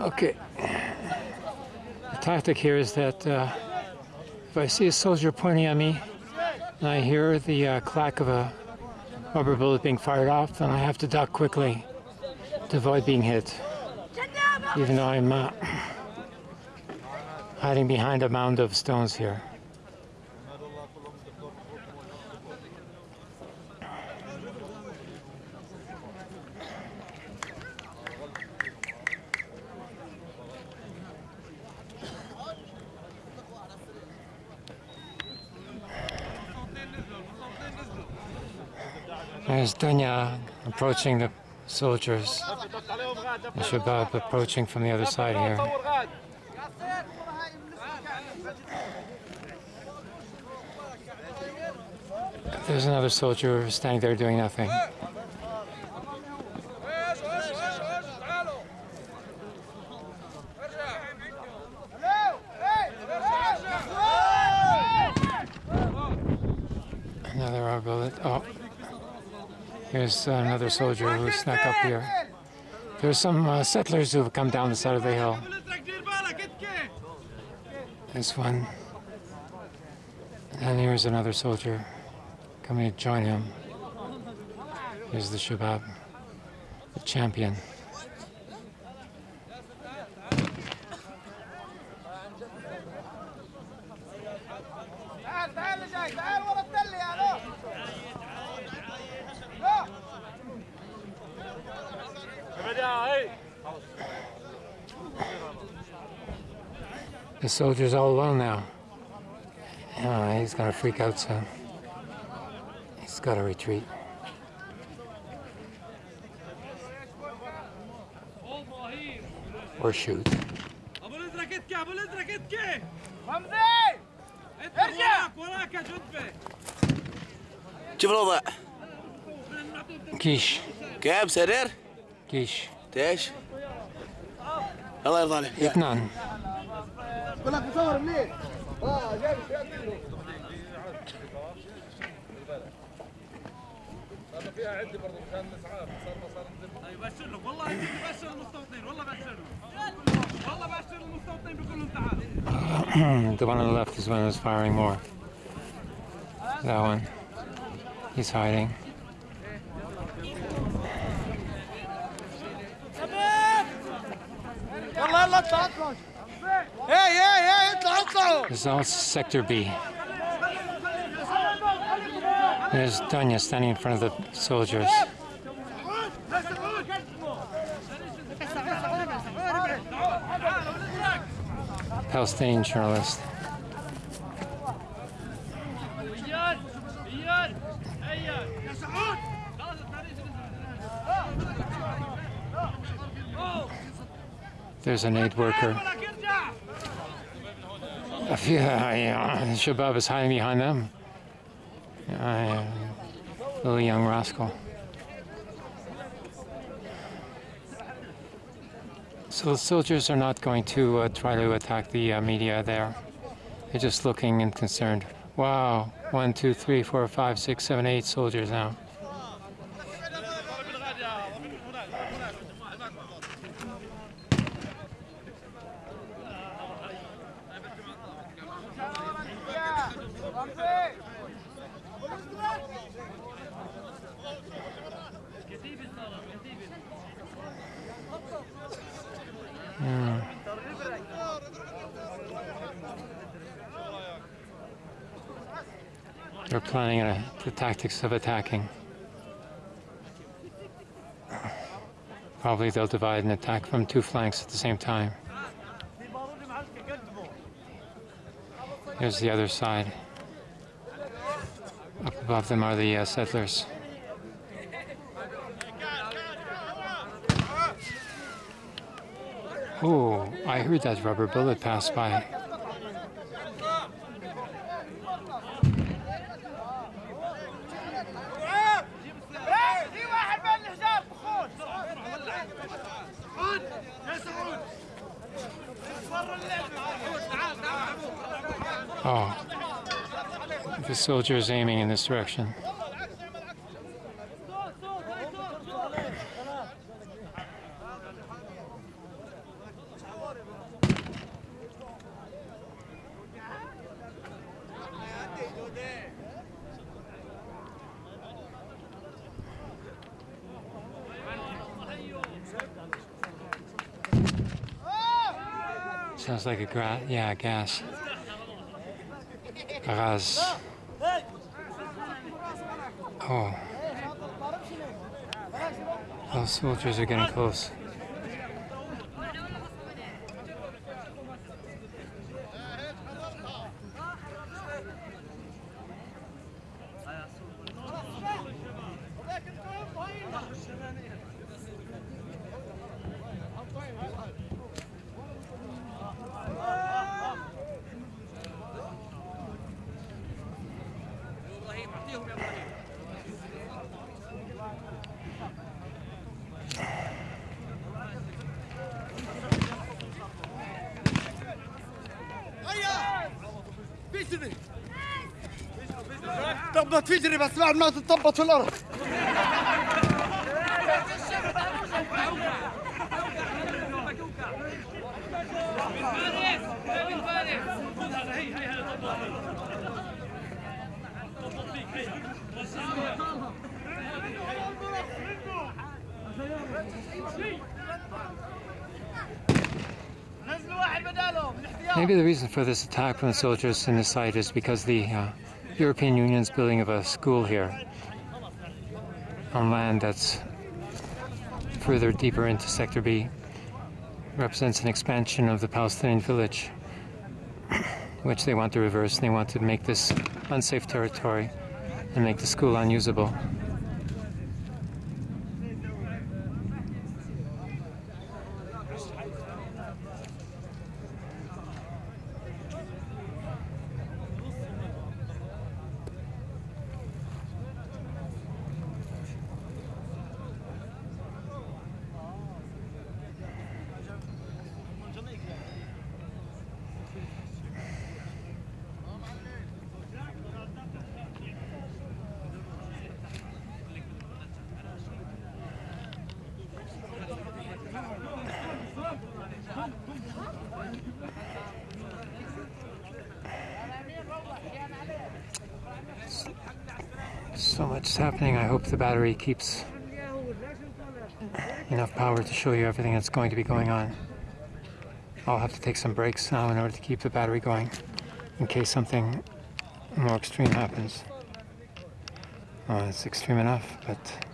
Okay. The tactic here is that uh, if I see a soldier pointing at me and I hear the uh, clack of a rubber bullet being fired off, then I have to duck quickly to avoid being hit. Even though I'm uh, hiding behind a mound of stones here. There's Dunya approaching the soldiers. The Shabab approaching from the other side here. There's another soldier standing there doing nothing. Another rubber bullet. Oh. Here's another soldier who snuck up here. There's some uh, settlers who have come down the side of the hill. This one. And here's another soldier coming to join him. Here's the Shabab, the champion. The soldier's all alone now. Uh, he's gonna freak out soon. He's gotta retreat. Or shoot. ابو الازرق اتكي ابو الازرق اتكي رمزي اتكي وراك وراك يا جدفه شوف الوضع Kish. كيف سرير Kish. ايش الله يرضى عليك Itnan. بقول لك مصور منين؟ اه جاي جاي يبشر لك والله بشر المستوطنين والله بشر والله بشر المستوطنين بيقول لهم تعال the one on the left is one who's firing more. That one. He's hiding. is all Sector B. There's Dunya standing in front of the soldiers. Palestinian journalist. There's an aid worker. yeah, uh, Shabab is hiding behind them. Uh, little young rascal. So the soldiers are not going to uh, try to attack the uh, media there. They're just looking and concerned. Wow, one, two, three, four, five, six, seven, eight soldiers now. They're planning uh, the tactics of attacking. Probably they'll divide and attack from two flanks at the same time. Here's the other side. Up above them are the uh, settlers. Oh, I heard that rubber bullet pass by. Oh, the soldier is aiming in this direction. Sounds like a gra- yeah, gas. Gas. Oh. Those soldiers are getting close. إبراهيم اعطيهم يا إبراهيم تخبط فجري بس بعد ما تتطبط في الأرض. Maybe the reason for this attack from the soldiers in the site is because the uh, European Union's building of a school here on land that's further deeper into Sector B represents an expansion of the Palestinian village, which they want to reverse. They want to make this unsafe territory and make the school unusable. So much is happening. I hope the battery keeps enough power to show you everything that's going to be going on. I'll have to take some breaks now in order to keep the battery going in case something more extreme happens. Well, it's extreme enough, but